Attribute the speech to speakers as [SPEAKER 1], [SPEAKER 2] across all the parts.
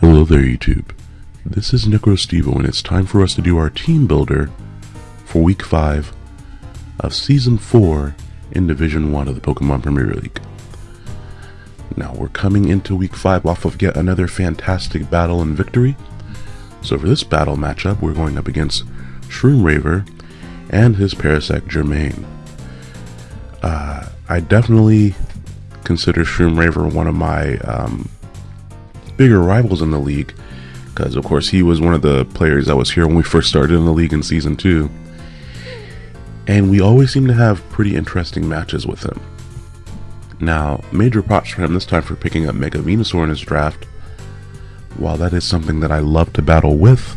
[SPEAKER 1] Hello there YouTube. This is NecroStevo and it's time for us to do our team builder for week 5 of season 4 in Division 1 of the Pokemon Premier League. Now we're coming into week 5 off of yet another fantastic battle and victory. So for this battle matchup we're going up against Shroomraver and his Parasect Jermaine. Uh, I definitely consider Shroomraver one of my um, bigger rivals in the league because of course he was one of the players that was here when we first started in the league in season 2 and we always seem to have pretty interesting matches with him. Now, major props for him this time for picking up Mega Venusaur in his draft. While that is something that I love to battle with,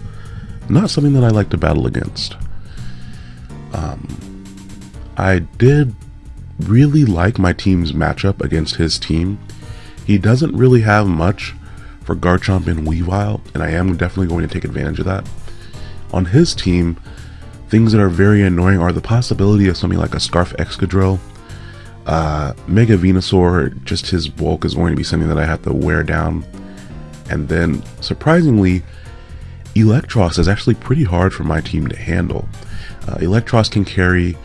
[SPEAKER 1] not something that I like to battle against. Um, I did really like my team's matchup against his team. He doesn't really have much for Garchomp and Weavile, and I am definitely going to take advantage of that. On his team, things that are very annoying are the possibility of something like a Scarf Excadrill. Uh, Mega Venusaur, just his bulk is going to be something that I have to wear down. And then, surprisingly, Eelektross is actually pretty hard for my team to handle. Uh, Eelektross can carry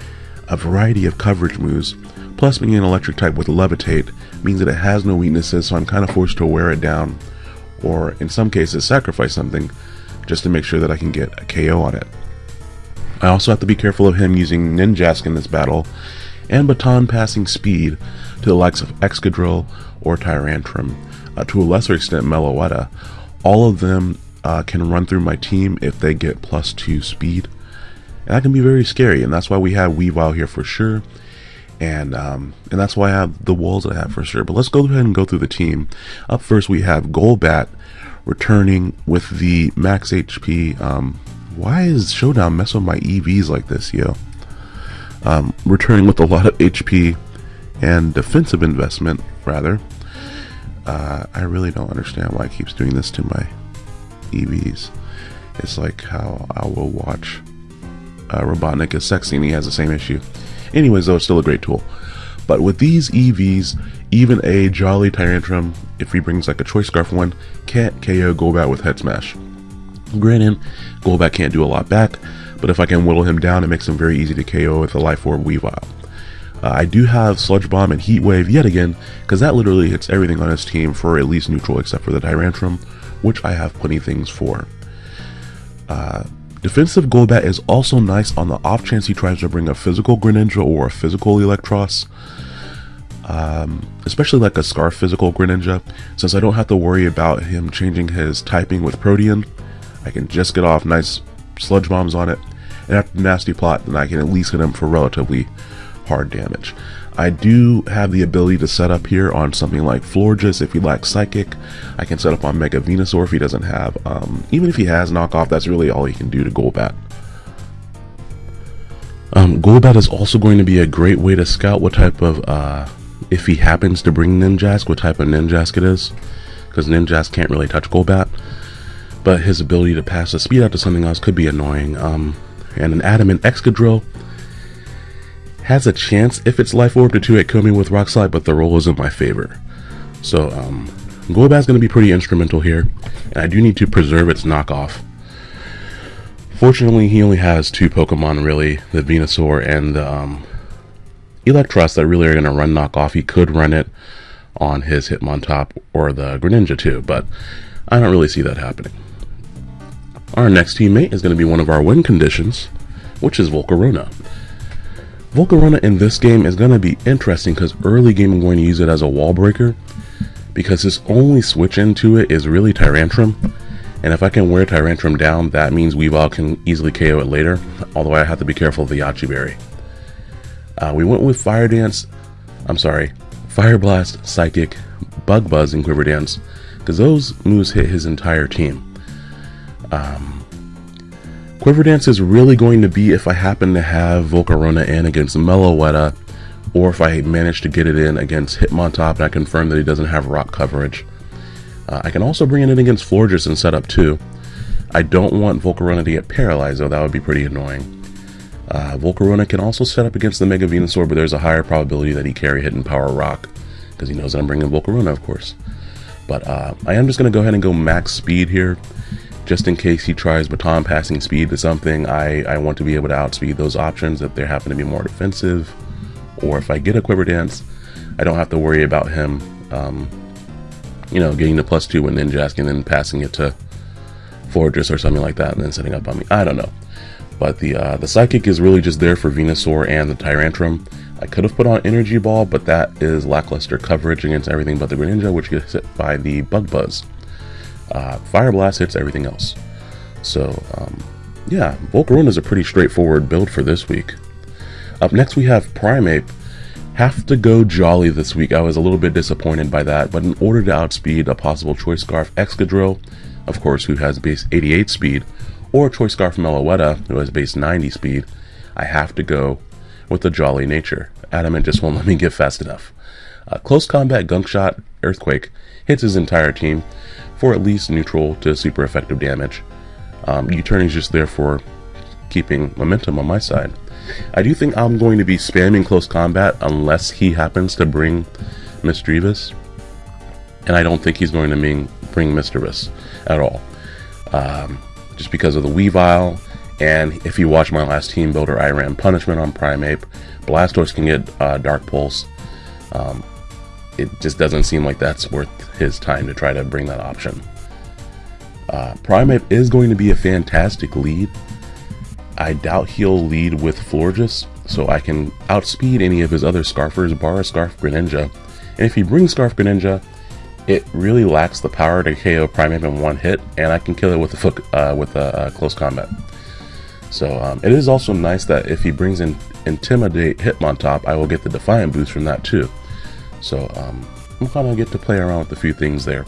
[SPEAKER 1] a variety of coverage moves, plus being an electric type with Levitate means that it has no weaknesses, so I'm kind of forced to wear it down or in some cases sacrifice something just to make sure that I can get a KO on it. I also have to be careful of him using Ninjask in this battle and baton passing speed to the likes of Excadrill or Tyrantrum, uh, to a lesser extent Meloetta. All of them uh, can run through my team if they get plus 2 speed. And that can be very scary, and that's why we have Weavile here for sure. And um, and that's why I have the walls I have for sure. But let's go ahead and go through the team. Up first, we have Golbat returning with the max HP. Um, why is Showdown messing with my EVs like this, yo? Um, returning with a lot of HP and defensive investment, rather. Uh, I really don't understand why it keeps doing this to my EVs. It's like how I will watch uh, Robotnik is sexy and he has the same issue. Anyways, though, it's still a great tool. But with these EVs, even a Jolly Tyrantrum, if he brings like a Choice Scarf one, can't KO Golbat with Head Smash. Granted, Golbat can't do a lot back, but if I can whittle him down, it makes him very easy to KO with a Life Orb Weavile. Uh, I do have Sludge Bomb and Heat Wave yet again, because that literally hits everything on his team for at least neutral except for the Tyrantrum, which I have plenty things for. Uh, Defensive Golbat is also nice on the off chance he tries to bring a physical Greninja or a physical Eelektross. Um, especially like a Scarf physical Greninja, since I don't have to worry about him changing his typing with Protean. I can just get off nice sludge bombs on it, and after Nasty Plot, then I can at least hit him for relatively hard damage. I do have the ability to set up here on something like Florges if he lacks Psychic. I can set up on Mega Venusaur if he doesn't have. Um, even if he has Knockoff, that's really all he can do to Golbat. Um, Golbat is also going to be a great way to scout what type of, uh, if he happens to bring Ninjask, what type of Ninjask it is. Because Ninjask can't really touch Golbat. But his ability to pass the speed out to something else could be annoying. Um, and an Adamant Excadrill has a chance if it's Life Orb to 2 kill me with Rock Slide, but the roll is in my favor. So, um, Golbat's going to be pretty instrumental here, and I do need to preserve its knockoff. Fortunately, he only has two Pokemon, really, the Venusaur and the um, Eelektross that really are going to run knockoff. He could run it on his Hitmontop or the Greninja too, but I don't really see that happening. Our next teammate is going to be one of our win conditions, which is Volcarona. Volcarona in this game is going to be interesting because early game I'm going to use it as a wall breaker because his only switch into it is really Tyrantrum and if I can wear Tyrantrum down that means Weavile can easily KO it later although I have to be careful of the Yache Berry. Uh, we went with Fire Dance, I'm sorry, Fire Blast, Psychic, Bug Buzz, and Quiver Dance because those moves hit his entire team. Um, Quiver Dance is really going to be if I happen to have Volcarona in against Meloetta, or if I manage to get it in against Hitmontop and I confirm that he doesn't have rock coverage. Uh, I can also bring it in against Florges and set up too. I don't want Volcarona to get paralyzed though, that would be pretty annoying. Uh, Volcarona can also set up against the Mega Venusaur, but there's a higher probability that he carry Hidden Power Rock, because he knows that I'm bringing Volcarona, of course. But uh, I am just going to go ahead and go max speed here. Just in case he tries baton passing speed to something, I, I want to be able to outspeed those options if they happen to be more defensive. Or if I get a Quiver Dance, I don't have to worry about him, um, you know, getting the plus two with Ninjask and then passing it to Fortress or something like that and then setting up on me. I don't know. But the uh, the Psychic is really just there for Venusaur and the Tyrantrum. I could have put on Energy Ball, but that is lackluster coverage against everything but the Greninja, which gets hit by the Bug Buzz. Uh, Fire Blast hits everything else. So, um, yeah, Volcarona is a pretty straightforward build for this week. Up next we have Primeape. Have to go Jolly this week. I was a little bit disappointed by that, but in order to outspeed a possible Choice Scarf Excadrill, of course, who has base 88 speed, or Choice Scarf Meloetta, who has base 90 speed, I have to go with the Jolly nature. Adamant just won't let me get fast enough. Uh, close combat gunk shot, Earthquake, hits his entire team for at least neutral to super effective damage. Um, U-turn is just there for keeping momentum on my side. I do think I'm going to be spamming close combat unless he happens to bring Misdreavus. And I don't think he's going to bring, bring Misdreavus at all. Um, just because of the Weavile. And if you watch my last team builder, I ran Punishment on Primeape. Blastoise can get uh, Dark Pulse. Um, it just doesn't seem like that's worth his time to try to bring that option. Uh, Primeape is going to be a fantastic lead. I doubt he'll lead with Florges, so I can outspeed any of his other Scarfers, bar Scarf Greninja. And if he brings Scarf Greninja, it really lacks the power to KO Primeape in one hit, and I can kill it with a uh, with a uh, close combat. So um, it is also nice that if he brings in Intimidate Hitmontop, I will get the Defiant boost from that too. So um, I'm of get to play around with a few things there.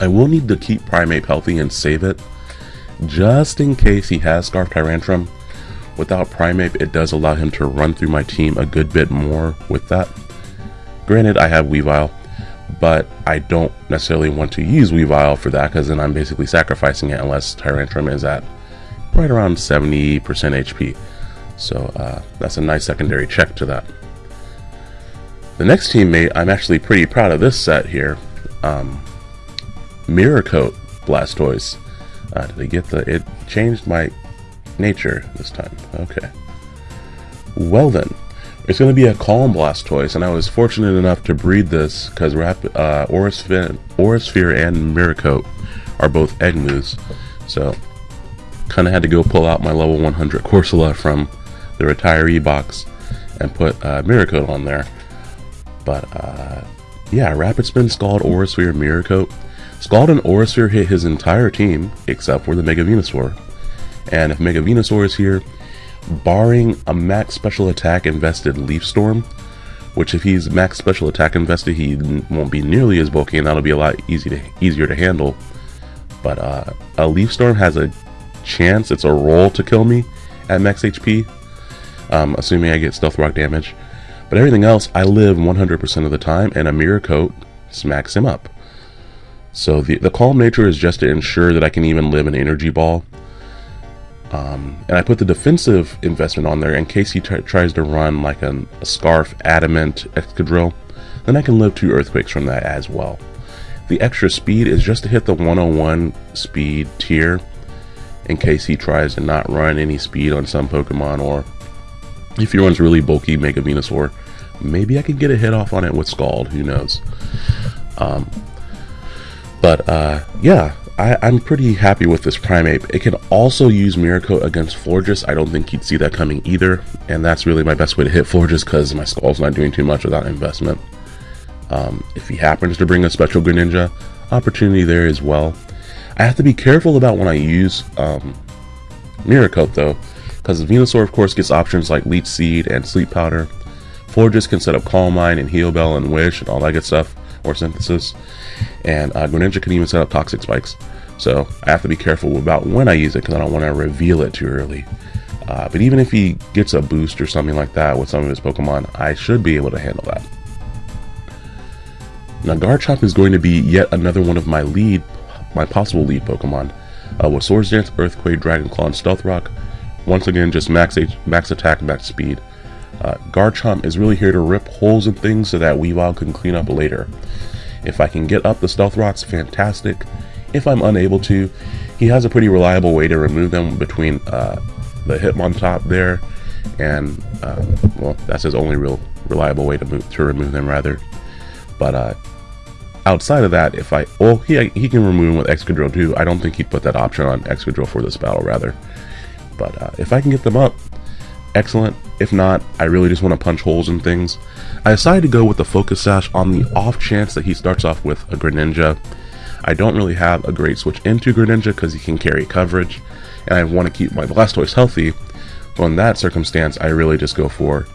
[SPEAKER 1] I will need to keep Primeape healthy and save it, just in case he has Scarf Tyrantrum. Without Primeape, it does allow him to run through my team a good bit more with that. Granted, I have Weavile, but I don't necessarily want to use Weavile for that because then I'm basically sacrificing it unless Tyrantrum is at right around 70% HP. So uh, that's a nice secondary check to that. The next teammate, I'm actually pretty proud of this set here. Um, Mirror Coat Blastoise. Uh, did I get the... It changed my nature this time. Okay. Well then, it's going to be a Calm Blastoise, and I was fortunate enough to breed this because uh, Aurasphere, and Mirror Coat are both egg moves. So, kind of had to go pull out my level 100 Corsola from the retiree box and put uh, Mirror Coat on there. But, uh, yeah, Rapid Spin, Scald, Aurasphere, Mirror Coat. Scald and Aurasphere hit his entire team, except for the Mega Venusaur. And if Mega Venusaur is here, barring a max special attack invested Leaf Storm, which if he's max special attack invested, he won't be nearly as bulky, and that'll be a lot easy to, easier to handle. But uh, a Leaf Storm has a chance, it's a roll to kill me at max HP, um, assuming I get Stealth Rock damage. But everything else, I live 100% of the time, and a Mirror Coat smacks him up. So the, the Calm Nature is just to ensure that I can even live an Energy Ball um, and I put the defensive investment on there in case he tries to run like an, a Scarf Adamant Excadrill. Then I can live two Earthquakes from that as well. The extra speed is just to hit the 101 speed tier in case he tries to not run any speed on some Pokemon or if he runs really bulky Mega Venusaur, maybe I can get a hit off on it with Scald, who knows. Um, but uh, yeah, I, am pretty happy with this Primeape. It can also use Mirror Coat against Florges. I don't think you'd see that coming either. And that's really my best way to hit Florges because my Scald's not doing too much without investment. Um, if he happens to bring a Special Greninja, opportunity there as well. I have to be careful about when I use um, Mirror Coat though, because Venusaur of course gets options like Leech Seed and Sleep Powder. Florges can set up Calm Mind and Heal Bell and Wish and all that good stuff or synthesis. And uh, Greninja can even set up toxic spikes. So I have to be careful about when I use it because I don't want to reveal it too early. Uh, but even if he gets a boost or something like that with some of his Pokemon, I should be able to handle that. Now Garchomp is going to be yet another one of my lead, my possible lead Pokemon. Uh, with Swords Dance, Earthquake, Dragon Claw, and Stealth Rock. Once again, just max, max attack, max speed. Uh, Garchomp is really here to rip holes in things so that Weavile can clean up later. If I can get up the Stealth Rocks, fantastic. If I'm unable to, he has a pretty reliable way to remove them between uh, the Hitmontop there, and uh, well, that's his only real reliable way to move to remove them rather. But uh, outside of that, if I well, he he can remove them with Excadrill too. I don't think he'd put that option on Excadrill for this battle rather. But uh, if I can get them up, excellent. If not, I really just want to punch holes in things. I decided to go with the Focus Sash on the off chance that he starts off with a Greninja. I don't really have a great switch into Greninja because he can carry coverage, and I want to keep my Blastoise healthy. So in that circumstance, I really just go for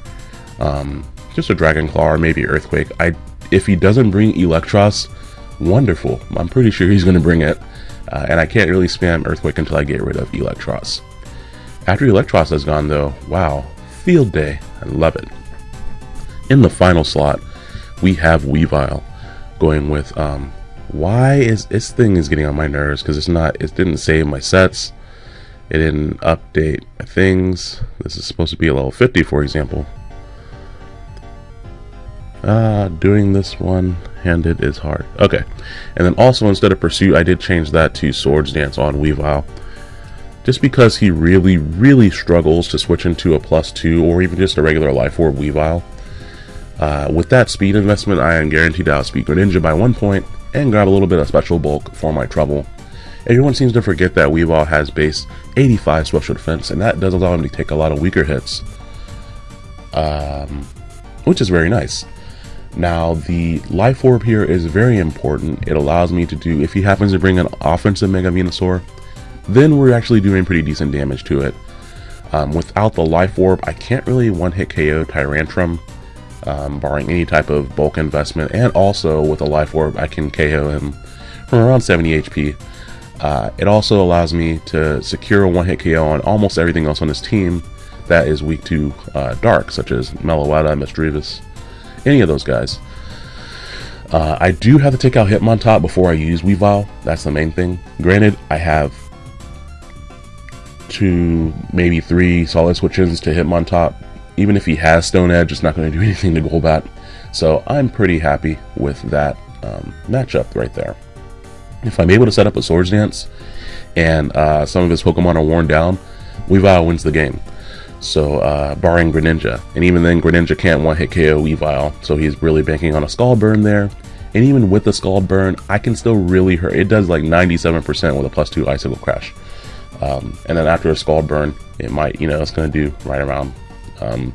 [SPEAKER 1] um, just a Dragon Claw or maybe Earthquake. I If he doesn't bring Eelektross, wonderful. I'm pretty sure he's going to bring it, uh, and I can't really spam Earthquake until I get rid of Eelektross. After Eelektross has gone though, wow, field day. I love it. In the final slot, we have Weavile going with, um, why is this thing is getting on my nerves because it's not, it didn't save my sets. It didn't update my things. This is supposed to be a level 50, for example. Uh, doing this one-handed is hard. Okay. And then also, instead of Pursuit, I did change that to Swords Dance on Weavile just because he really, really struggles to switch into a plus two or even just a regular life orb Weavile. Uh, with that speed investment, I am guaranteed to outspeed Greninja by one point and grab a little bit of special bulk for my trouble. Everyone seems to forget that Weavile has base 85 special defense, and that does allow him to take a lot of weaker hits, um, which is very nice. Now, the Life Orb here is very important. It allows me to do, if he happens to bring an offensive Mega Venusaur, then we're actually doing pretty decent damage to it. Um, without the Life Orb, I can't really one-hit KO Tyrantrum, um, barring any type of bulk investment, and also with a Life Orb, I can KO him from around 70 HP. Uh, it also allows me to secure a one-hit KO on almost everything else on this team that is weak to uh, Dark, such as Meloetta, Misdreavus, any of those guys. Uh, I do have to take out Hitmontop before I use Weavile, that's the main thing. Granted, I have two, maybe three solid switches to Hitmontop. Even if he has Stone Edge, it's not going to do anything to Golbat. So I'm pretty happy with that um, matchup right there. If I'm able to set up a Swords Dance and uh, some of his Pokemon are worn down, Weavile wins the game. So, uh, barring Greninja. And even then, Greninja can't one-hit KO Weavile, so he's really banking on a Scald burn there. And even with the Scald burn, I can still really hurt. It does like 97% with a plus 2 Icicle Crash. Um, and then after a scald burn, it might, you know, it's going to do right around, um,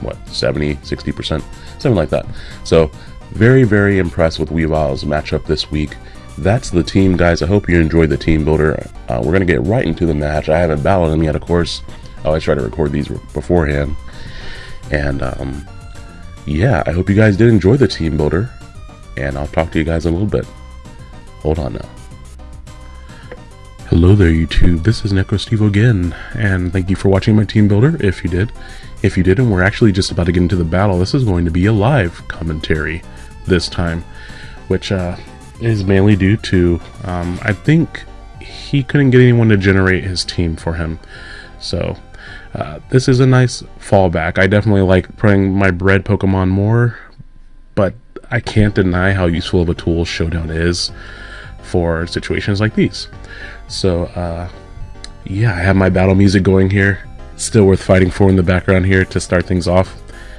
[SPEAKER 1] what, 70, 60%, something like that. So, very, very impressed with Weavile's matchup this week. That's the team, guys. I hope you enjoyed the team builder. Uh, we're going to get right into the match. I haven't battled him yet, of course. I always try to record these beforehand. And, um, yeah, I hope you guys did enjoy the team builder. And I'll talk to you guys in a little bit. Hold on now. Hello there YouTube, this is NecroSteve again, and thank you for watching my team builder, if you did. If you didn't, we're actually just about to get into the battle. This is going to be a live commentary this time, which uh, is mainly due to, um, I think he couldn't get anyone to generate his team for him. So, uh, this is a nice fallback. I definitely like playing my bred Pokemon more, but I can't deny how useful of a tool Showdown is for situations like these. So, uh, yeah, I have my battle music going here. Still worth fighting for in the background here to start things off.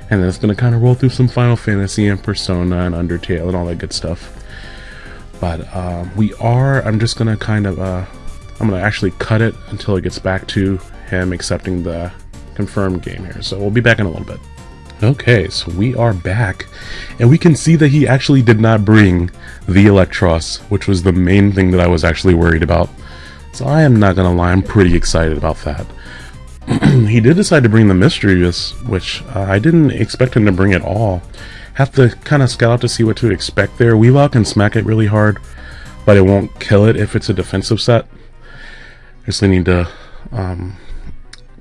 [SPEAKER 1] And then it's going to kind of roll through some Final Fantasy and Persona and Undertale and all that good stuff. But uh, we are, I'm just going to kind of, uh, I'm going to actually cut it until it gets back to him accepting the confirmed game here. So we'll be back in a little bit. Okay, so we are back, and we can see that he actually did not bring the Eelektross, which was the main thing that I was actually worried about. So I am not gonna lie, I'm pretty excited about that. he did decide to bring the Misdreavus, which uh, I didn't expect him to bring at all. Have to kind of scout out to see what to expect there. Weavile can smack it really hard, but it won't kill it if it's a defensive set. Just need to um,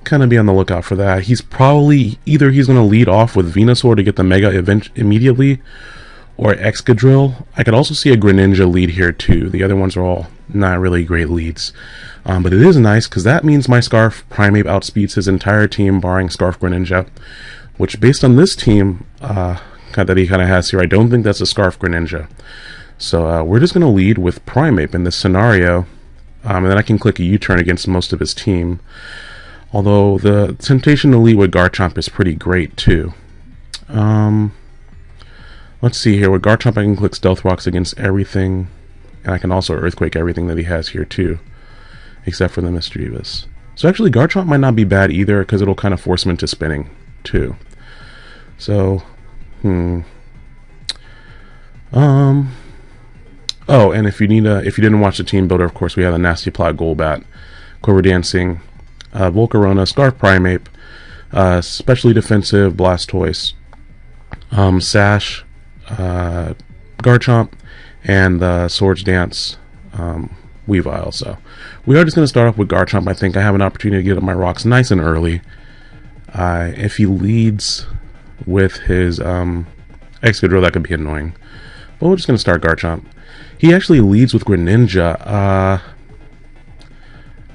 [SPEAKER 1] kind of be on the lookout for that. He's probably either he's going to lead off with Venusaur to get the Mega event immediately, or Excadrill. I could also see a Greninja lead here too. The other ones are all not really great leads. Um, but it is nice because that means my Scarf Primeape outspeeds his entire team, barring Scarf Greninja. Which, based on this team uh, that he kind of has here, I don't think that's a Scarf Greninja. So uh, we're just going to lead with Primeape in this scenario, um, and then I can click a U-turn against most of his team. Although the temptation to lead with Garchomp is pretty great too. Um, let's see here. With Garchomp I can click Stealth Rocks against everything, and I can also Earthquake everything that he has here too, except for the Misdreavus. So actually Garchomp might not be bad either because it'll kind of force him into spinning too. So, hmm. Um, Oh, and if you need a, if you didn't watch the team builder, of course, we have a Nasty Plot Golbat, Quiver Dancing, uh, Volcarona, Scarf Primeape, uh, Specially Defensive Blastoise, um, Sash, uh, Garchomp, and the Swords Dance um, Weavile. So we are just going to start off with Garchomp. I think I have an opportunity to get up my rocks nice and early. Uh, if he leads with his um, Excadrill, that could be annoying. But we're just going to start Garchomp. He actually leads with Greninja. Uh,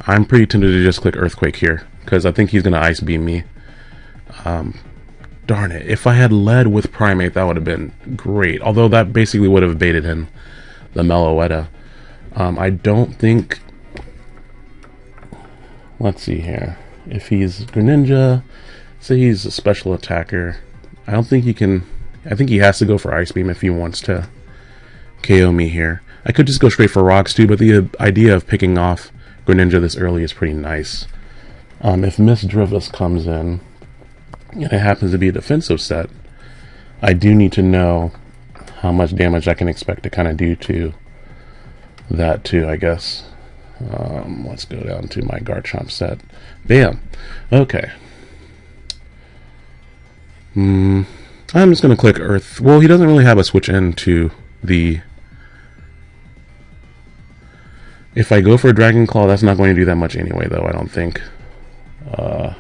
[SPEAKER 1] I'm pretty tempted to just click Earthquake here, because I think he's going to Ice Beam me. Um, darn it. If I had led with Primeape, that would have been great. Although that basically would have baited him, the Meloetta. Um, I don't think... Let's see here. If he's Greninja, say he's a special attacker, I don't think he can... I think he has to go for Ice Beam if he wants to KO me here. I could just go straight for rocks too, but the idea of picking off Greninja this early is pretty nice. Um, if Misdreavus comes in, and it happens to be a defensive set, I do need to know how much damage I can expect to kind of do to that too, I guess. Um, let's go down to my Garchomp set. Bam! Okay. Hmm. I'm just going to click Earth. Well, he doesn't really have a switch into the If I go for a Dragon Claw, that's not going to do that much anyway, though, I don't think. Uh,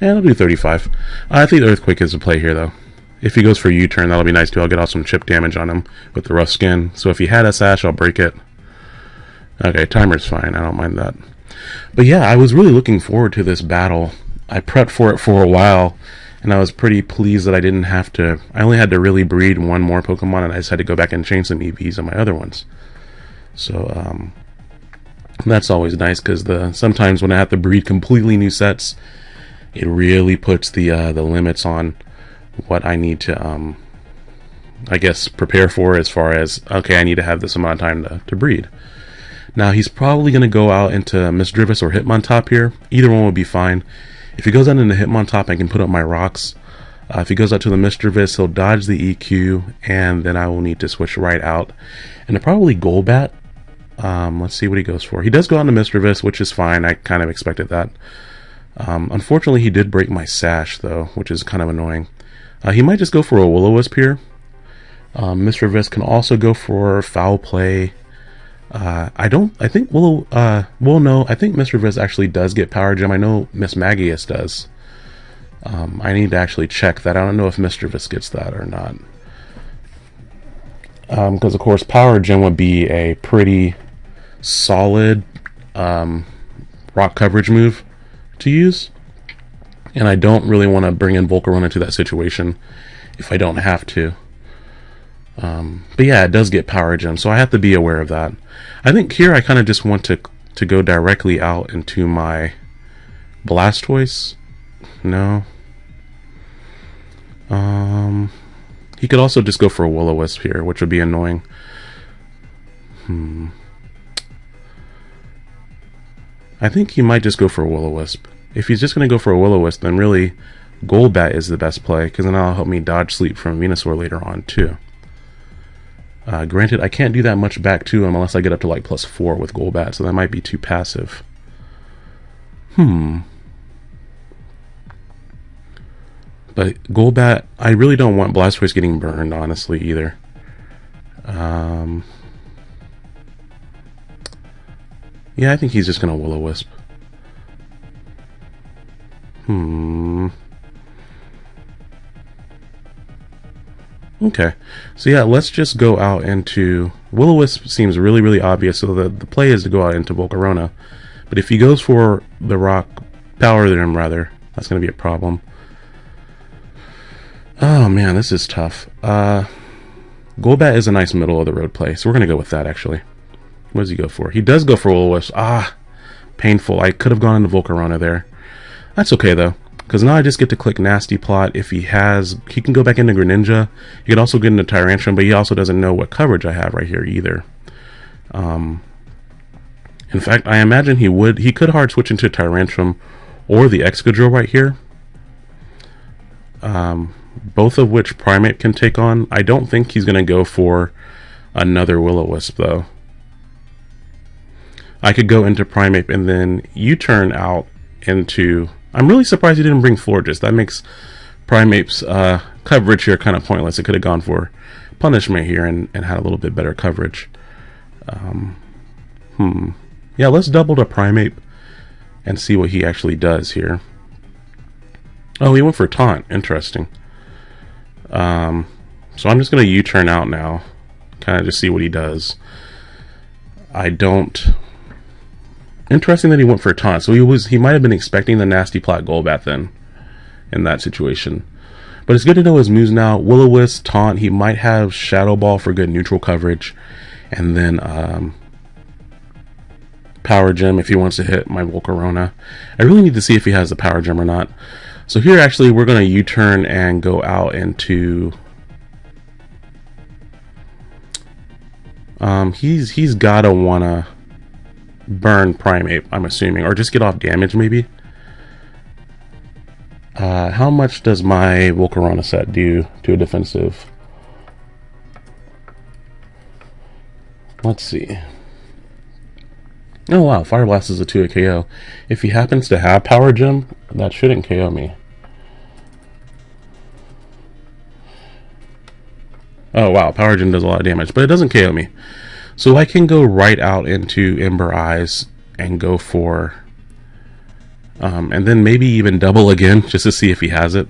[SPEAKER 1] yeah, I'll do 35. I think Earthquake is a play here, though. If he goes for U-turn, that'll be nice, too. I'll get off some chip damage on him with the rough skin. So if he had a Sash, I'll break it. Okay, timer's fine. I don't mind that. But yeah, I was really looking forward to this battle. I prepped for it for a while, and I was pretty pleased that I didn't have to... I only had to really breed one more Pokemon, and I just had to go back and change some EVs on my other ones. So um, that's always nice because the sometimes when I have to breed completely new sets, it really puts the uh, the limits on what I need to um, I guess prepare for as far as okay I need to have this amount of time to, to breed. Now he's probably going to go out into Misdreavus or Hitmontop here. Either one would be fine. If he goes out into Hitmontop, I can put up my rocks. Uh, if he goes out to the Misdreavus, he'll dodge the EQ, and then I will need to switch right out. And probably Golbat um, let's see what he goes for. He does go on to Misdreavus, which is fine. I kind of expected that. Um, unfortunately, he did break my sash, though, which is kind of annoying. Uh, he might just go for a Will-O-Wisp here. Um, Misdreavus can also go for Foul Play. Uh, I don't, I think Willow, uh, well, no, I think Mr. Misdreavus actually does get Power Gem. I know Mismagius does. Um, I need to actually check that. I don't know if Mr. Misdreavus gets that or not. Because, um, of course, Power Gem would be a pretty solid um, rock coverage move to use. And I don't really want to bring in Volcarona into that situation if I don't have to. Um, but yeah, it does get Power Gem, so I have to be aware of that. I think here I kind of just want to to go directly out into my Blastoise. No. Um, he could also just go for a Will-O-Wisp here, which would be annoying. Hmm. I think he might just go for a Will-O-Wisp. If he's just going to go for a Will-O-Wisp, then really Golbat is the best play, because then that'll help me dodge sleep from Venusaur later on, too. Uh, granted, I can't do that much back to him unless I get up to like plus 4 with Golbat, so that might be too passive. Hmm. But Golbat, I really don't want Blastoise getting burned, honestly, either. Um... Yeah, I think he's just going to Will-O-Wisp. Hmm. Okay. So yeah, let's just go out into... Will-O-Wisp seems really, really obvious, so the, the play is to go out into Volcarona. But if he goes for the rock, Power Gem rather, that's going to be a problem. Oh man, this is tough. Uh, Golbat is a nice middle of the road play, so we're going to go with that actually. What does he go for? He does go for Will-O-Wisp. Ah, painful. I could have gone into Volcarona there. That's okay though, because now I just get to click Nasty Plot. If he has, he can go back into Greninja. He can also get into Tyrantrum, but he also doesn't know what coverage I have right here either. Um, in fact, I imagine he would, he could hard switch into Tyrantrum or the Excadrill right here. Um, both of which Primeape can take on. I don't think he's going to go for another Will-O-Wisp though. I could go into Primeape and then U-turn out into... I'm really surprised you didn't bring Florges. That makes Primeape's uh, coverage here kind of pointless. It could have gone for Punishment here and, and had a little bit better coverage. Um, hmm. Yeah, let's double to Primeape and see what he actually does here. Oh, he went for Taunt. Interesting. Um, so I'm just going to U-turn out now. Kind of just see what he does. I don't... Interesting that he went for a taunt. So he was he might have been expecting the nasty plot Golbat then in that situation. But it's good to know his moves now. Will-O-Wisp, Taunt, he might have Shadow Ball for good neutral coverage. And then um, Power Gem if he wants to hit my Volcarona. I really need to see if he has the Power Gem or not. So here actually we're going to U-turn and go out into... Um, he's he's gotta wanna burn Primeape, I'm assuming, or just get off damage maybe. Uh, how much does my Volcarona set do to a defensive? Let's see. Oh wow, Fire Blast is a 2 KO. If he happens to have Power Gem, that shouldn't KO me. Oh wow, Power Gem does a lot of damage, but it doesn't KO me. So I can go right out into Ember Eyes and go for, um, and then maybe even double again just to see if he has it.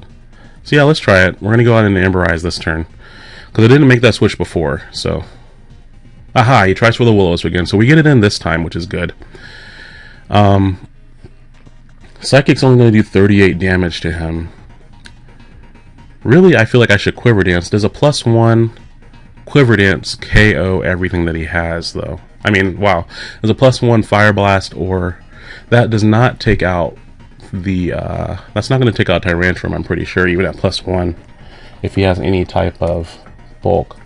[SPEAKER 1] So yeah, let's try it. We're going to go out into Ember Eyes this turn. Because I didn't make that switch before, so. Aha, he tries for the Willows again. So we get it in this time, which is good. Um, Psychic's only going to do 38 damage to him. Really, I feel like I should Quiver Dance. There's a plus one Quiver Dance KO everything that he has, though. I mean, wow. There's a plus one Fire Blast, or that does not take out the, uh, that's not going to take out Tyrantrum, I'm pretty sure, even at plus one, if he has any type of bulk.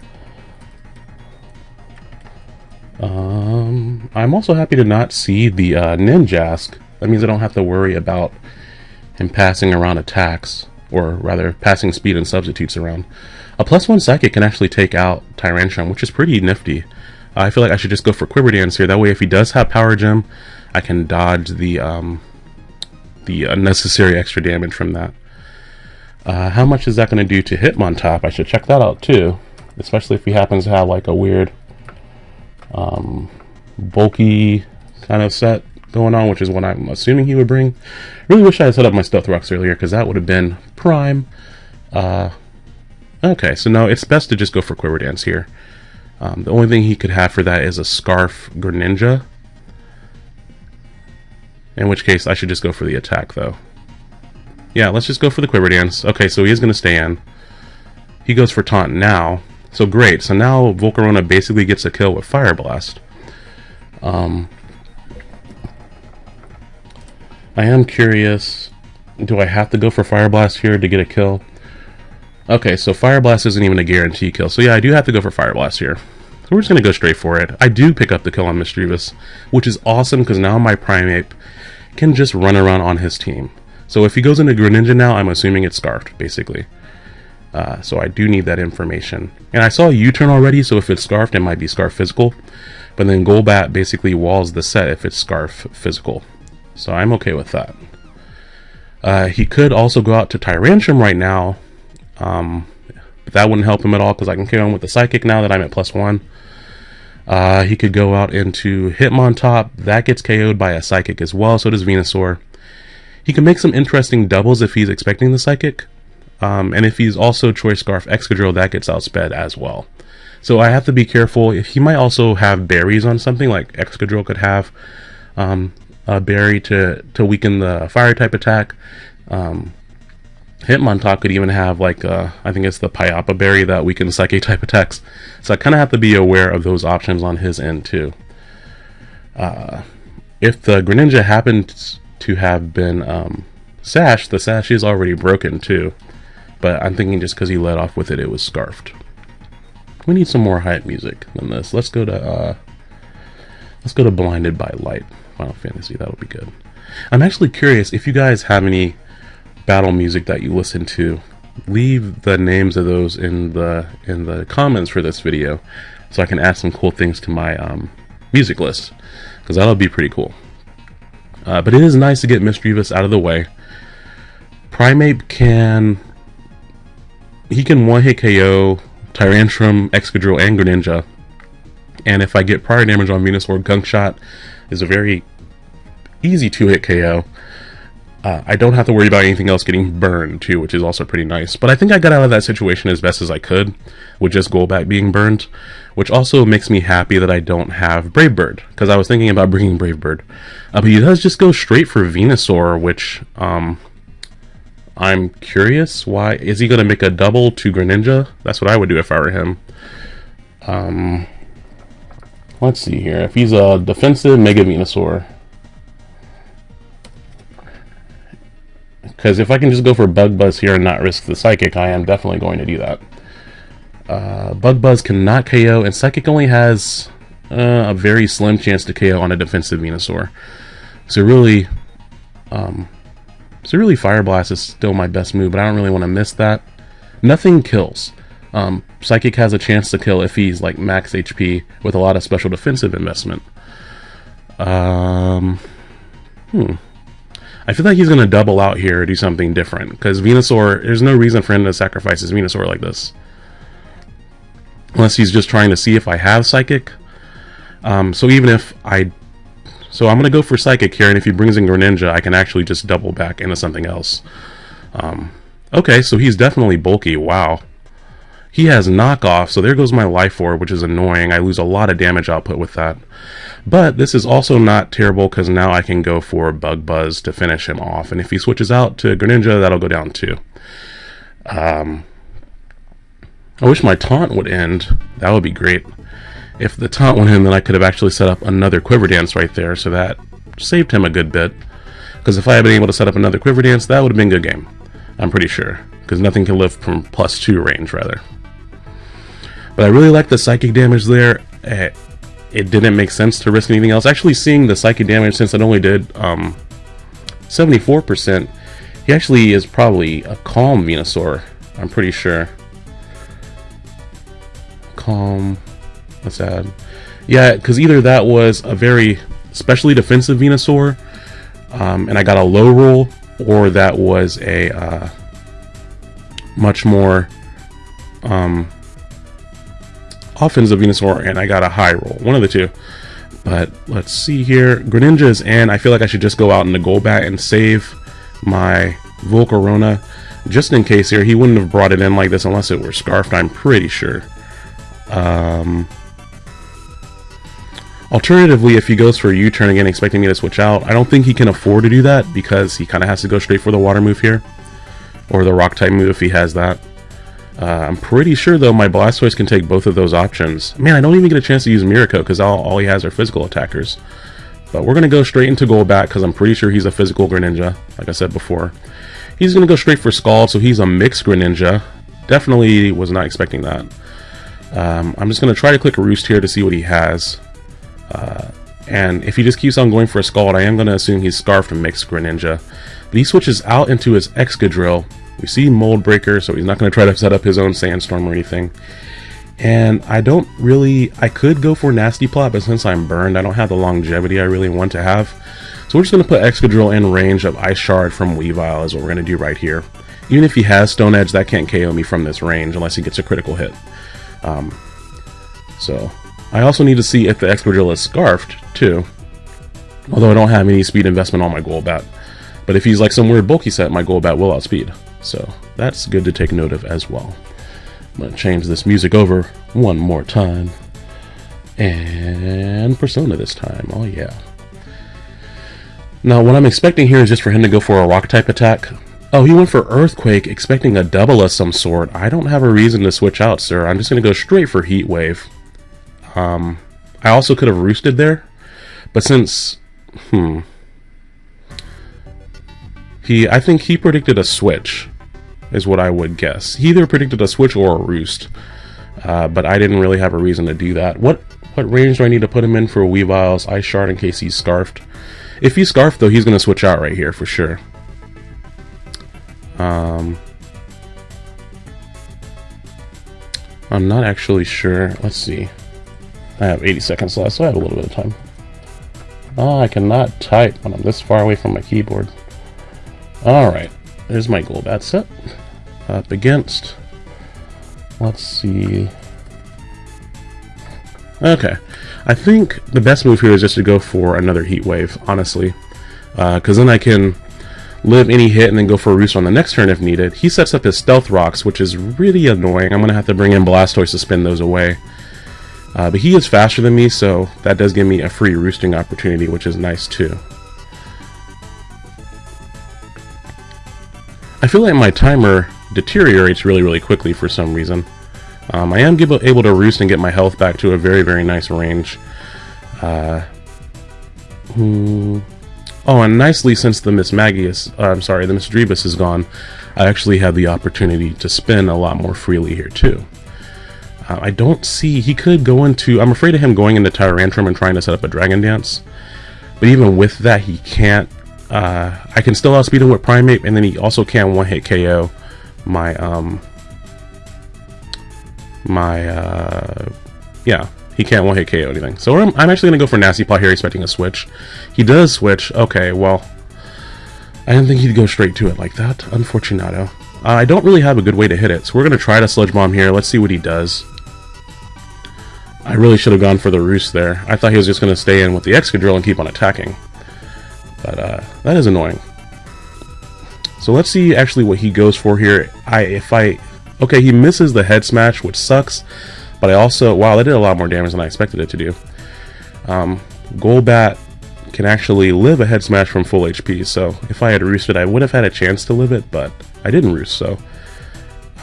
[SPEAKER 1] Um, I'm also happy to not see the uh, Ninjask. That means I don't have to worry about him passing around attacks, or rather, passing speed and substitutes around. A plus one psychic can actually take out Tyrantrum, which is pretty nifty. I feel like I should just go for Quiver Dance here. That way, if he does have Power Gem, I can dodge the um, the unnecessary extra damage from that. Uh, how much is that going to do to Hitmontop? I should check that out too, especially if he happens to have like a weird um, bulky kind of set going on, which is what I'm assuming he would bring. Really wish I had set up my Stealth Rocks earlier because that would have been prime. Uh, Okay, so now it's best to just go for Quiver Dance here. Um, the only thing he could have for that is a Scarf Greninja. In which case, I should just go for the attack, though. Yeah, let's just go for the Quiver Dance. Okay, so he is going to stay in. He goes for Taunt now. So great. So now Volcarona basically gets a kill with Fire Blast. Um, I am curious. Do I have to go for Fire Blast here to get a kill? Okay, so Fire Blast isn't even a guarantee kill. So yeah, I do have to go for Fire Blast here. So we're just going to go straight for it. I do pick up the kill on Misdreavus, which is awesome because now my Primeape can just run around on his team. So if he goes into Greninja now, I'm assuming it's Scarfed, basically. Uh, so I do need that information. And I saw a U-turn already, so if it's Scarfed, it might be Scarf Physical. But then Golbat basically walls the set if it's Scarf Physical. So I'm okay with that. Uh, he could also go out to Tyrantrum right now, um, but that wouldn't help him at all because I can carry on with the Psychic now that I'm at plus one. Uh, he could go out into Hitmontop. That gets KO'd by a Psychic as well, so does Venusaur. He can make some interesting doubles if he's expecting the Psychic. Um, and if he's also Choice Scarf Excadrill, that gets outsped as well. So I have to be careful. If he might also have berries on something, like Excadrill could have um, a berry to, to weaken the fire type attack. Um, Hitmontop could even have like uh, I think it's the Payapa berry that weakens psychic type attacks. So I kind of have to be aware of those options on his end too. Uh, if the Greninja happens to have been um, Sash, the Sash is already broken too. But I'm thinking just because he led off with it, it was Scarfed. We need some more hype music than this. Let's go to uh, let's go to Blinded by Light. Final Fantasy, that'll be good. I'm actually curious if you guys have any battle music that you listen to. Leave the names of those in the in the comments for this video, so I can add some cool things to my um, music list, because that'll be pretty cool. Uh, but it is nice to get Misdreavus out of the way. Primeape can he can one hit KO Tyrantrum, Excadrill, and Greninja. And if I get prior damage on Venusaur, Gunk Shot is a very easy two-hit KO. Uh, I don't have to worry about anything else getting burned too, which is also pretty nice. But I think I got out of that situation as best as I could, with just Golbat being burned, which also makes me happy that I don't have Brave Bird, because I was thinking about bringing Brave Bird. Uh, but he does just go straight for Venusaur, which um, I'm curious why. Is he going to make a double to Greninja? That's what I would do if I were him. Um, let's see here. If he's a defensive Mega Venusaur, Because if I can just go for Bug Buzz here and not risk the Psychic, I am definitely going to do that. Uh, Bug Buzz cannot KO, and Psychic only has uh, a very slim chance to KO on a defensive Venusaur. So really, um, so really Fire Blast is still my best move, but I don't really want to miss that. Nothing kills. Um, Psychic has a chance to kill if he's like max HP with a lot of special defensive investment. Um, hmm. I feel like he's going to double out here or do something different. Because Venusaur, there's no reason for him to sacrifice his Venusaur like this. Unless he's just trying to see if I have Psychic. Um, so even if I... So I'm going to go for Psychic here, and if he brings in Greninja, I can actually just double back into something else. Um, okay, so he's definitely bulky. Wow. He has knockoff, so there goes my life orb, which is annoying. I lose a lot of damage output with that. But this is also not terrible because now I can go for Bug Buzz to finish him off. And if he switches out to Greninja, that'll go down too. Um, I wish my taunt would end. That would be great. If the taunt went in, then I could have actually set up another Quiver Dance right there, so that saved him a good bit. Because if I had been able to set up another Quiver Dance, that would have been a good game. I'm pretty sure. Because nothing can live from plus 2 range, rather. But I really like the psychic damage there. Eh, it didn't make sense to risk anything else. Actually, seeing the psychic damage, since it only did um, 74%, he actually is probably a calm Venusaur. I'm pretty sure. Calm. What's that? Yeah, because either that was a very specially defensive Venusaur, um, and I got a low roll, or that was a uh, much more um, offensive Venusaur and I got a high roll. One of the two. But let's see here. Greninja is in. I feel like I should just go out in the Golbat and save my Volcarona. Just in case here. He wouldn't have brought it in like this unless it were Scarfed, I'm pretty sure. Um, alternatively, if he goes for a U-turn again expecting me to switch out, I don't think he can afford to do that because he kind of has to go straight for the water move here. Or the rock type move if he has that. Uh, I'm pretty sure, though, my Blastoise can take both of those options. Man, I don't even get a chance to use Mirror Coat because all, all he has are physical attackers. But we're going to go straight into Golbat because I'm pretty sure he's a physical Greninja, like I said before. He's going to go straight for Scald, so he's a mixed Greninja. Definitely was not expecting that. Um, I'm just going to try to click Roost here to see what he has. Uh, and if he just keeps on going for a Scald, I am going to assume he's Scarfed mixed Greninja. But he switches out into his Excadrill, we see Mold Breaker, so he's not going to try to set up his own Sandstorm or anything. And I don't really, I could go for Nasty Plot, but since I'm burned, I don't have the longevity I really want to have. So we're just going to put Excadrill in range of Ice Shard from Weavile is what we're going to do right here. Even if he has Stone Edge, that can't KO me from this range unless he gets a critical hit. Um, so I also need to see if the Excadrill is Scarfed, too. Although I don't have any speed investment on my Golbat. But if he's like some weird bulky set, my Golbat will outspeed. So that's good to take note of as well. I'm going to change this music over one more time. And Persona this time. Oh, yeah. Now, what I'm expecting here is just for him to go for a rock type attack. Oh, he went for Earthquake, expecting a double of some sort. I don't have a reason to switch out, sir. I'm just going to go straight for Heat Wave. Um, I also could have roosted there, but since... Hmm... He, I think he predicted a switch, is what I would guess. He either predicted a switch or a roost, uh, but I didn't really have a reason to do that. What what range do I need to put him in for Weavile's Ice Shard in case he's Scarfed? If he's Scarfed, though, he's going to switch out right here for sure. Um, I'm not actually sure. Let's see. I have 80 seconds left, so I have a little bit of time. Oh, I cannot type when I'm this far away from my keyboard. Alright, there's my Golbat set. Up against... Let's see... Okay. I think the best move here is just to go for another Heat Wave, honestly. Because uh, then I can live any hit and then go for a Roost on the next turn if needed. He sets up his Stealth Rocks, which is really annoying. I'm going to have to bring in Blastoise to spin those away. Uh, but he is faster than me, so that does give me a free roosting opportunity, which is nice too. I feel like my timer deteriorates really, really quickly for some reason. Um, I am able to roost and get my health back to a very, very nice range. Uh, hmm. Oh, and nicely, since the Mismagius, uh, I'm sorry, the Misdreavus is gone, I actually have the opportunity to spin a lot more freely here, too. Uh, I don't see, he could go into, I'm afraid of him going into Tyrantrum and trying to set up a Dragon Dance. But even with that, he can't, uh, I can still outspeed him with Primeape, and then he also can one-hit KO my, um, my, uh, yeah, he can't one-hit KO anything. So I'm, I'm actually to go for Nasty Plot here, expecting a switch. He does switch. Okay, well, I didn't think he'd go straight to it like that. Unfortunato. Uh, I don't really have a good way to hit it, so we're to try to Sludge Bomb here. Let's see what he does. I really should have gone for the Roost there. I thought he was just to stay in with the Excadrill and keep on attacking. But uh, that is annoying. So let's see actually what he goes for here. I If I Okay, he misses the head smash, which sucks. But I also, wow, that did a lot more damage than I expected it to do. Um, Golbat can actually live a head smash from full HP, so if I had roosted, I would have had a chance to live it, but I didn't roost, so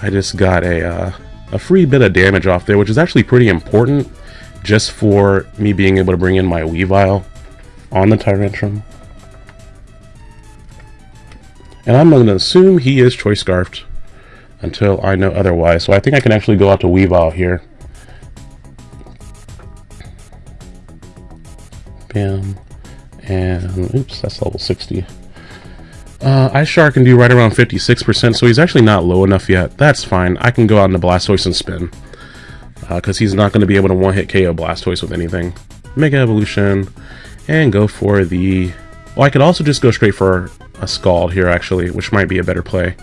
[SPEAKER 1] I just got a, uh, a free bit of damage off there, which is actually pretty important just for me being able to bring in my Weavile on the Tyrantrum. And I'm going to assume he is Choice Scarfed until I know otherwise. So I think I can actually go out to Weavile here. Bam. And, oops, that's level 60. Uh, Ice Shard can do right around 56%, so he's actually not low enough yet. That's fine. I can go out into Blastoise and spin. Because uh, he's not going to be able to one-hit KO Blastoise with anything. Mega Evolution. And go for the... Well, I could also just go straight for a Scald here, actually, which might be a better play.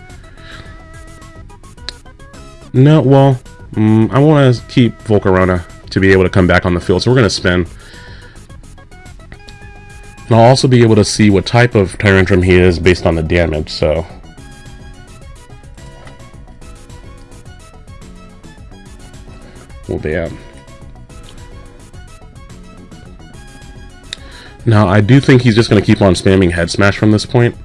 [SPEAKER 1] No, well, mm, I want to keep Volcarona to be able to come back on the field, so we're going to spin. And I'll also be able to see what type of Tyrantrum he is based on the damage, so... Well, damn. Now, I do think he's just going to keep on spamming Head Smash from this point.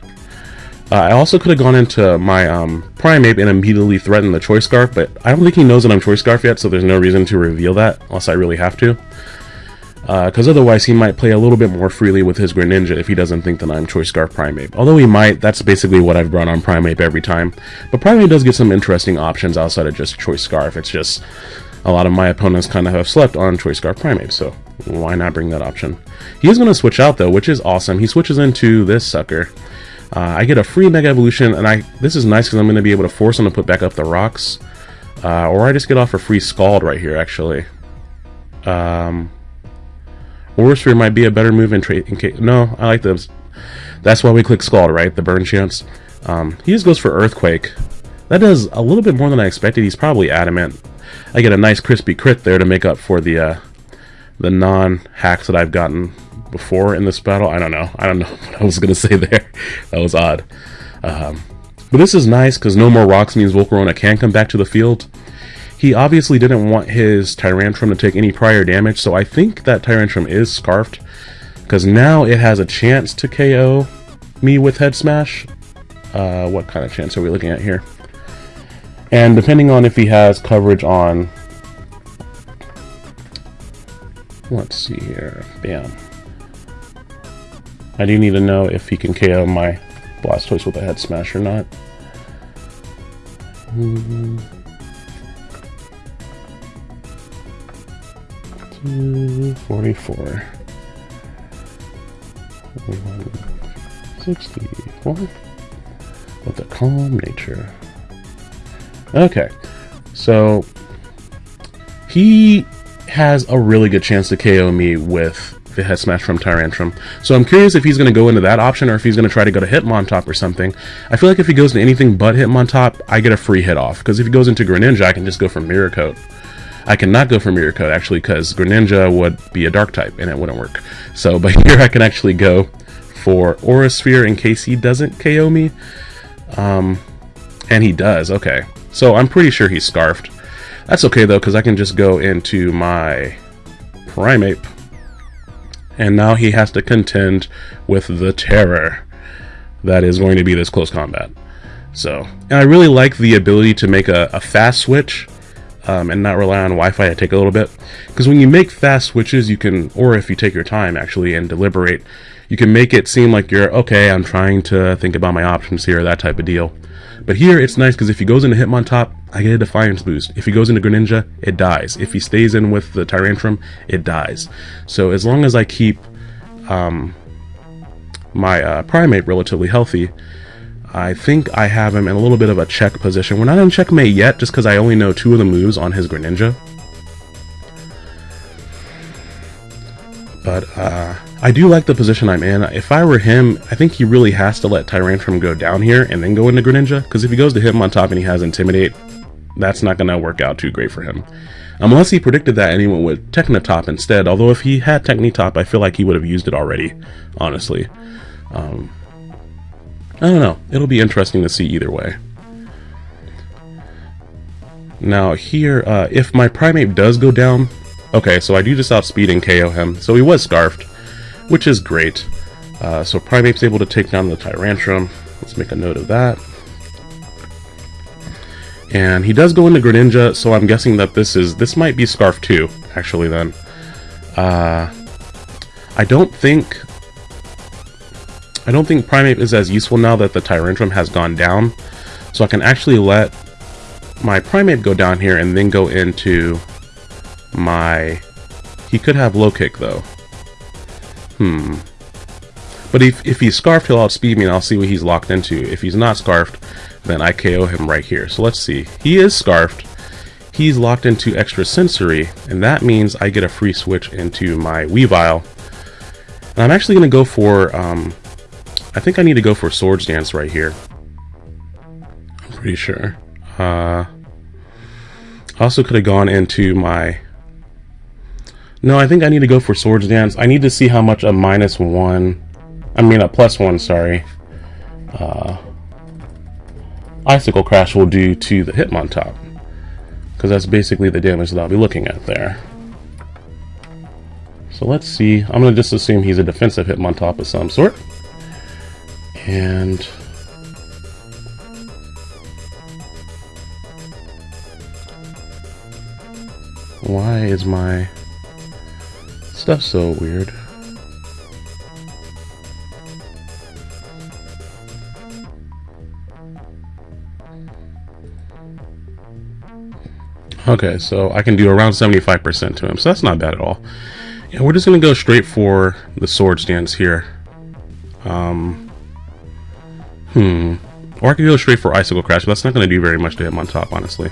[SPEAKER 1] Uh, I also could have gone into my um, Primeape and immediately threatened the Choice Scarf, but I don't think he knows that I'm Choice Scarf yet, so there's no reason to reveal that, unless I really have to. Because uh, otherwise he might play a little bit more freely with his Greninja if he doesn't think that I'm Choice Scarf Primeape. Although he might, that's basically what I've brought on Primeape every time. But Primeape does get some interesting options outside of just Choice Scarf. It's just a lot of my opponents kind of have slept on Choice Scarf Primeape, so why not bring that option? He is going to switch out though, which is awesome. He switches into this sucker. Uh, I get a free Mega Evolution, and I this is nice because I'm going to be able to force him to put back up the rocks. Uh, or I just get off a free Scald right here, actually. Um, Sphere might be a better move in trade. No, I like those. That's why we click Scald, right? The burn chance. Um, he just goes for Earthquake. That does a little bit more than I expected. He's probably adamant. I get a nice crispy crit there to make up for the uh, the non-hacks that I've gotten before in this battle. I don't know. I don't know what I was going to say there. that was odd. Um, but this is nice because no more rocks means Volcarona can come back to the field. He obviously didn't want his Tyrantrum to take any prior damage, so I think that Tyrantrum is Scarfed. Because now it has a chance to KO me with Head Smash.
[SPEAKER 2] Uh, what kind of chance are we looking at here? And depending on if he has coverage on... Let's see here. Bam. I do need to know if he can KO my Blastoise with a head smash or not. Two forty-four. Sixty-four. With a calm nature. Okay, so he has a really good chance to KO me with the head smash from Tyrantrum. So I'm curious if he's going to go into that option or if he's going to try to go to Hitmontop or something. I feel like if he goes to anything but Hitmontop, I get a free hit off. Because if he goes into Greninja, I can just go for Mirror Coat. I cannot go for Mirror Coat, actually, because Greninja would be a Dark type, and it wouldn't work. So, but here I can actually go for Aura Sphere in case he doesn't KO me. Um, and he does, okay. So I'm pretty sure he's Scarfed. That's okay, though, because I can just go into my Primeape and now he has to contend with the terror that is going to be this close combat. So, and I really like the ability to make a, a fast switch um, and not rely on Wi-Fi to take a little bit. Because when you make fast switches, you can, or if you take your time actually and deliberate, you can make it seem like you're, okay, I'm trying to think about my options here, that type of deal. But here it's nice because if he goes into Hitmontop, I get a Defiance boost. If he goes into Greninja, it dies. If he stays in with the Tyrantrum, it dies. So as long as I keep um, my uh, Primeape relatively healthy, I think I have him in a little bit of a check position. We're not in checkmate yet, just because I only know two of the moves on his Greninja. But uh, I do like the position I'm in. If I were him, I think he really has to let Tyrantrum go down here and then go into Greninja. Because if he goes to Hitmontop and he has Intimidate, that's not going to work out too great for him. Unless he predicted that and he went with Technotop instead. Although if he had Technitop, I feel like he would have used it already, honestly. Um, I don't know. It'll be interesting to see either way. Now here, uh, if my Primeape does go down, okay, so I do just outspeed and KO him. So he was Scarfed which is great. Uh, so Primeape's able to take down the Tyrantrum. Let's make a note of that. And he does go into Greninja, so I'm guessing that this is this might be Scarf 2, actually then. Uh, I don't think I don't think Primeape is as useful now that the Tyrantrum has gone down. So I can actually let my Primeape go down here and then go into my... He could have low kick though. Hmm. But if, if he's scarfed, he'll outspeed me and I'll see what he's locked into. If he's not scarfed, then I KO him right here. So let's see. He is scarfed. He's locked into extra sensory, and that means I get a free switch into my Weavile. And I'm actually going to go for, um, I think I need to go for Swords Dance right here. I'm pretty sure. Uh, also could have gone into my no, I think I need to go for Swords Dance. I need to see how much a minus one, I mean a plus one, sorry, uh, Icicle Crash will do to the Hitmontop. Because that's basically the damage that I'll be looking at there. So let's see. I'm going to just assume he's a defensive Hitmontop of some sort. And... Why is my... Stuff's so weird. Okay, so I can do around 75% to him, so that's not bad at all. Yeah, we're just to go straight for the Swords Dance here. Um, hmm. Or I could go straight for Icicle Crash, but that's not to do very much to Hitmontop, honestly.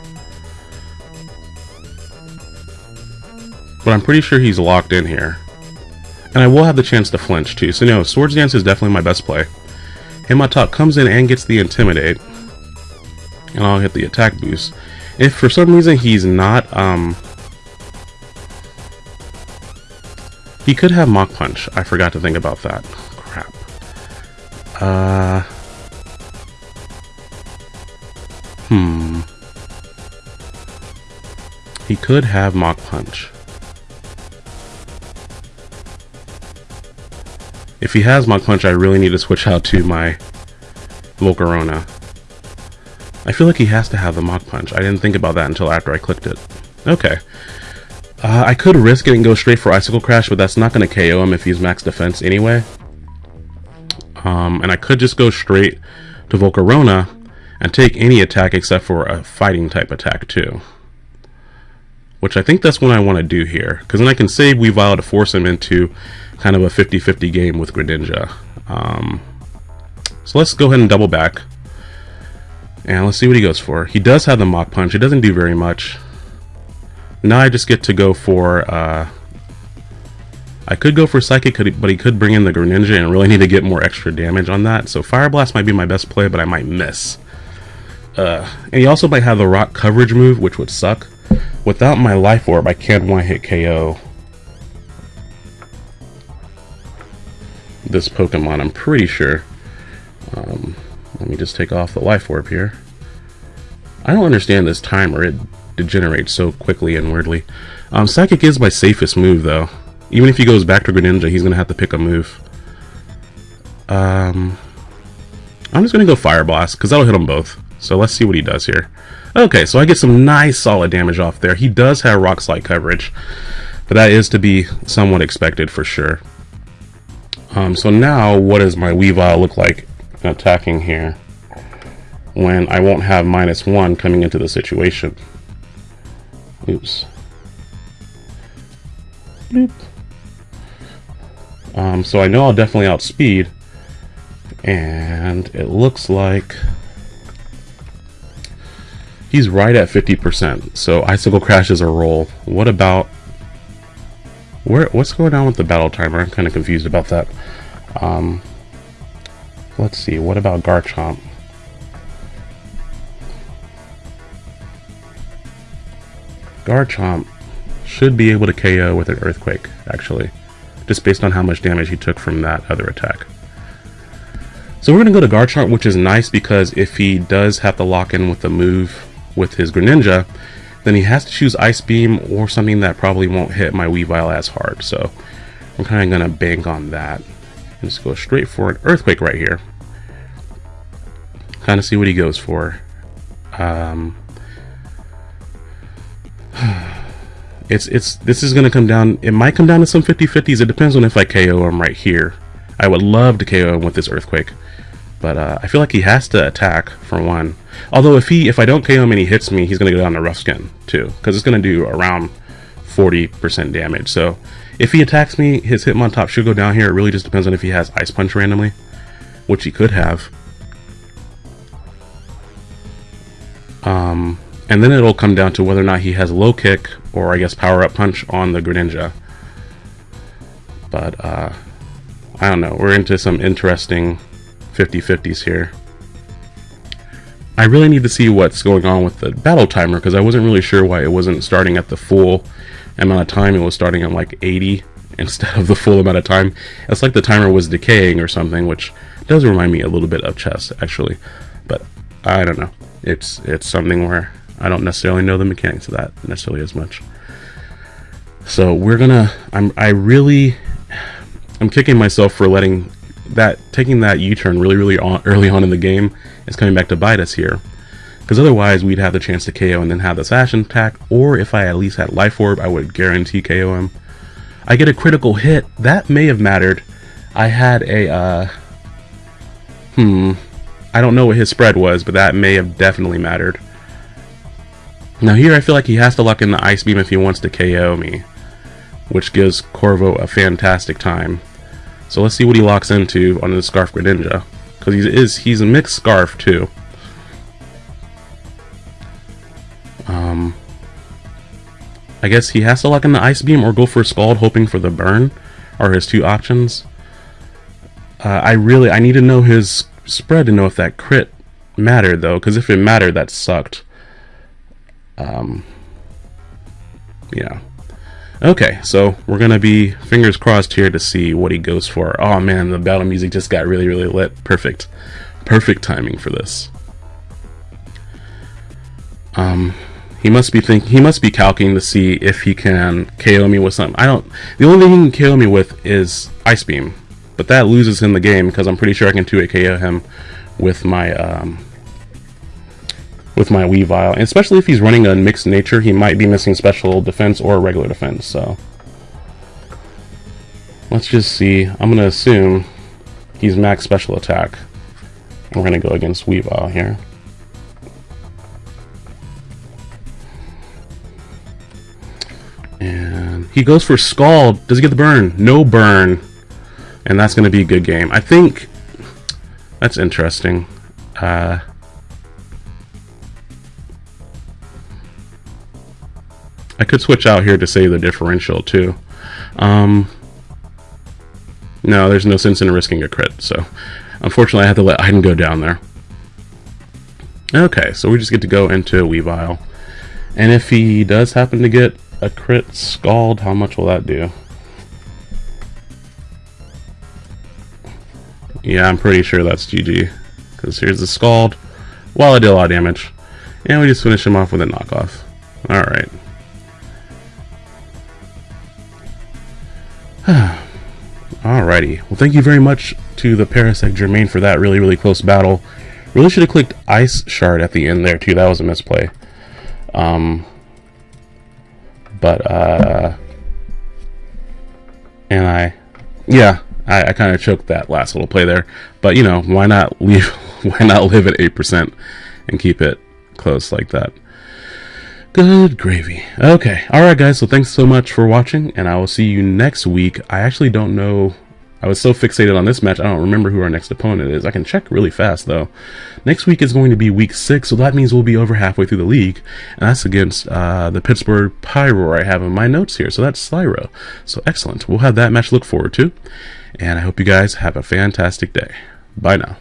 [SPEAKER 2] But I'm pretty sure he's locked in here. And I will have the chance to flinch too. So no, Swords Dance is definitely my best play. Hitmontop comes in and gets the Intimidate. And I'll hit the attack boost. If for some reason he's not, um... He could have Mach Punch. I forgot to think about that. Crap. Uh... Hmm. He could have Mach Punch. If he has Mach Punch, I really need to switch out to my Volcarona. I feel like he has to have the Mach Punch. I didn't think about that until after I clicked it. Okay. Uh, I could risk it and go straight for Icicle Crash, but that's not going to KO him if he's max defense anyway. Um, and I could just go straight to Volcarona and take any attack except for a fighting type attack too. Which I think that's what I want to do here, because then I can save Weavile to force him into kind of a 50-50 game with Greninja. Um, so let's go ahead and double back. And let's see what he goes for. He does have the Mach Punch. It doesn't do very much. Now I just get to go for... Uh, I could go for Psychic, but he could bring in the Greninja and really need to get more extra damage on that. So Fire Blast might be my best play, but I might miss. Uh, and he also might have the Rock Coverage move, which would suck. Without my Life Orb, I can't one-hit KO this Pokemon, I'm pretty sure. Um, let me just take off the life orb here. I don't understand this timer. It degenerates so quickly and weirdly. Um, Psychic is my safest move, though. Even if he goes back to Greninja, he's going to have to pick a move. Um, I'm just going to go Fire Blast, because that'll hit them both. So let's see what he does here. Okay, so I get some nice solid damage off there. He does have Rock Slide coverage, but that is to be somewhat expected for sure. Um, so now, what does my Weavile look like attacking here when I won't have minus one coming into the situation? Oops. Bloop. Um, so I know I'll definitely outspeed, and it looks like he's right at 50%. So Icicle Crash is a roll. What about where, what's going on with the battle timer? I'm kind of confused about that. Um, let's see, what about Garchomp? Garchomp should be able to KO with an Earthquake, actually. Just based on how much damage he took from that other attack. So we're going to go to Garchomp, which is nice because if he does have to lock in with the move with his Greninja, then he has to choose Ice Beam or something that probably won't hit my Weavile as hard. So I'm kind of going to bank on that. And just go straight for an Earthquake right here. Kind of see what he goes for. Um, it's it's this is going to come down. It might come down to some 50-50s. It depends on if I KO him right here. I would love to KO him with this Earthquake. But uh, I feel like he has to attack for one. Although if he if I don't KO him and he hits me, he's gonna go down to rough skin too, because it's gonna do around 40% damage. So if he attacks me, his Hitmontop should go down here. It really just depends on if he has Ice Punch randomly, which he could have. Um, and then it'll come down to whether or not he has low kick or I guess power up punch on the Greninja. But uh, I don't know. We're into some interesting 50-50s here. I really need to see what's going on with the battle timer because I wasn't really sure why it wasn't starting at the full amount of time. It was starting at like 80 instead of the full amount of time. It's like the timer was decaying or something, which does remind me a little bit of chess actually. But I don't know. It's it's something where I don't necessarily know the mechanics of that necessarily as much. So we're gonna. I'm. I really. I'm kicking myself for letting that taking that U-turn really, really on, early on in the game is coming back to bite us here. Because otherwise, we'd have the chance to KO and then have the Assassin attack, or if I at least had Life Orb, I would guarantee KO him. I get a critical hit. That may have mattered. I had a, uh, hmm, I don't know what his spread was, but that may have definitely mattered. Now here I feel like he has to lock in the Ice Beam if he wants to KO me, which gives Corvo a fantastic time. So let's see what he locks into on the Scarf Greninja. Because he is he's a mixed Scarf too. Um, I guess he has to lock in the Ice Beam or go for a Scald hoping for the burn are his two options. Uh, I really, I need to know his spread to know if that crit mattered though, because if it mattered, that sucked. Um, yeah. Okay, so we're gonna be fingers crossed here to see what he goes for. Oh man, the battle music just got really, really lit. Perfect. Perfect timing for this. Um, he must be thinking, he must be calculating to see if he can KO me with something. I don't. The only thing he can KO me with is Ice Beam, but that loses him the game because I'm pretty sure I can 2 KO him with my um, with my Weavile, and especially if he's running a mixed nature, he might be missing special defense or regular defense. So let's just see. I'm gonna assume he's max special attack. We're gonna go against Weavile here. And he goes for Scald. Does he get the burn? No burn. And that's to be a good game. I think that's interesting. Uh, I could switch out here to save the differential too. Um, no, there's no sense in risking a crit, so unfortunately I have to let Iden go down there. Okay, so we just get to go into a Weavile. And if he does happen to get a crit scald, how much will that do? Yeah, I'm pretty sure that's GG. Because here's the scald. While I did a lot of damage. And we just finish him off with a knockoff. Alright. Alrighty. Well, thank you very much to the Parasect Germain for that really, really close battle. Really should have clicked Ice Shard at the end there, too. That was a misplay. Um, but, uh... And I... Yeah, I, I kind of choked that last little play there. But, you know, why not leave... why not live at 8% and keep it close like that? Good gravy. Okay. Alright, guys. So thanks so much for watching, and I will see you next week. I actually don't know... I was so fixated on this match, I don't remember who our next opponent is. I can check really fast, though. Next week is going to be week six, so that means we'll be over halfway through the league, and that's against uh, the Pittsburgh Pyro I have in my notes here, so that's Slyro. So excellent. We'll have that match look forward to, and I hope you guys have a fantastic day. Bye now.